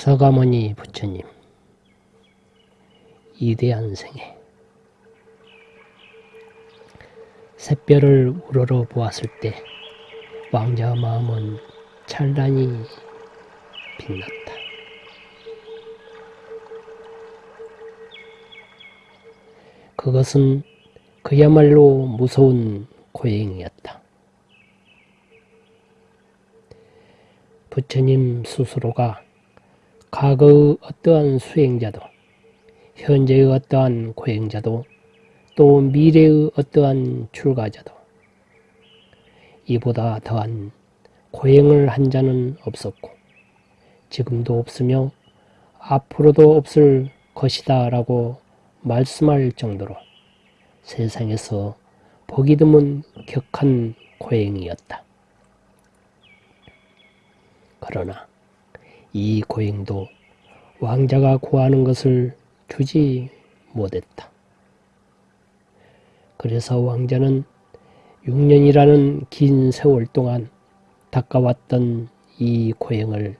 서가모니 부처님 이대한 생애 샛별을 우러러 보았을 때 왕자 마음은 찬란히 빛났다. 그것은 그야말로 무서운 고행이었다. 부처님 스스로가 과거의 어떠한 수행자도 현재의 어떠한 고행자도 또 미래의 어떠한 출가자도 이보다 더한 고행을 한 자는 없었고 지금도 없으며 앞으로도 없을 것이다 라고 말씀할 정도로 세상에서 보기 드문 격한 고행이었다. 그러나 이 고행도 왕자가 구하는 것을 주지 못했다. 그래서 왕자는 6년이라는 긴 세월 동안 닦아왔던 이 고행을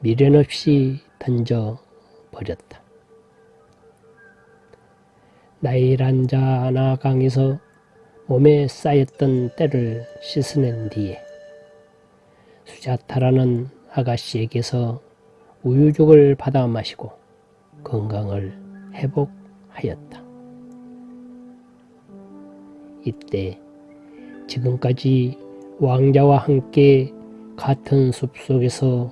미련 없이 던져 버렸다. 나이란자 나강에서 몸에 쌓였던 때를 씻어낸 뒤에 수자타라는 아가씨에게서 우유죽을 받아 마시고 건강을 회복하였다. 이때 지금까지 왕자와 함께 같은 숲속에서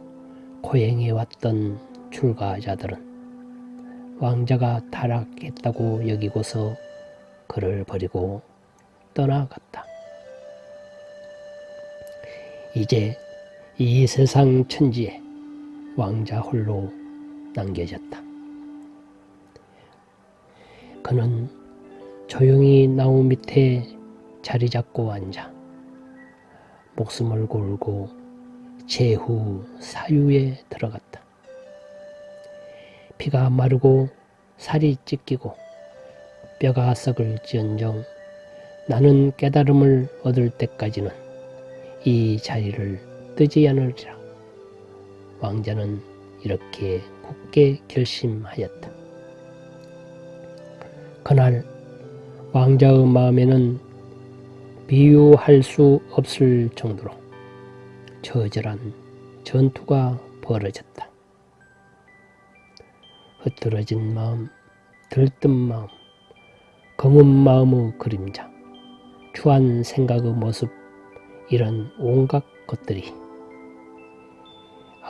고행해왔던 출가자들은 왕자가 타락했다고 여기고서 그를 버리고 떠나갔다. 이제 이 세상 천지에 왕자 홀로 남겨졌다. 그는 조용히 나무 밑에 자리 잡고 앉아 목숨을 걸고 제후 사유에 들어갔다. 피가 마르고 살이 찢기고 뼈가 썩을 지언정 나는 깨달음을 얻을 때까지는 이 자리를 뜨지 않으리라. 왕자는 이렇게 굳게 결심하였다. 그날 왕자의 마음에는 비유할 수 없을 정도로 처절한 전투가 벌어졌다. 흐트러진 마음, 들뜬 마음, 검은 마음의 그림자, 추한 생각의 모습, 이런 온갖 것들이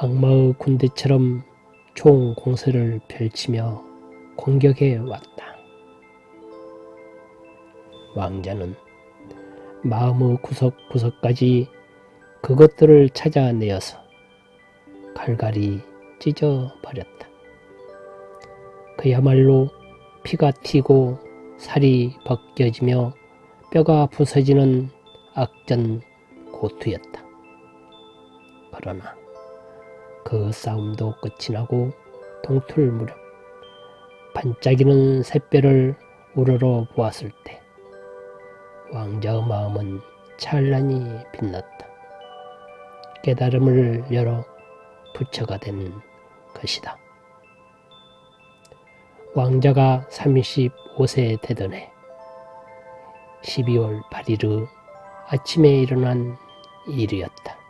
악마의 군대처럼 총 공세를 펼치며 공격해 왔다. 왕자는 마음의 구석구석까지 그것들을 찾아내어서 갈갈이 찢어 버렸다. 그야말로 피가 튀고 살이 벗겨지며 뼈가 부서지는 악전 고투였다. 그러나 그 싸움도 끝이 나고 동틀 무렵 반짝이는 샛별을 우러러 보았을 때 왕자의 마음은 찬란히 빛났다. 깨달음을 열어 부처가 된 것이다. 왕자가 35세 되던 해 12월 8일의 아침에 일어난 일이었다.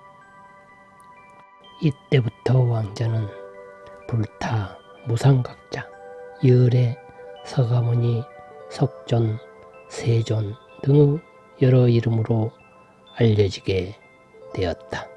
이때부터 왕자는 불타, 무상각자, 열애, 서가모니, 석존, 세존 등의 여러 이름으로 알려지게 되었다.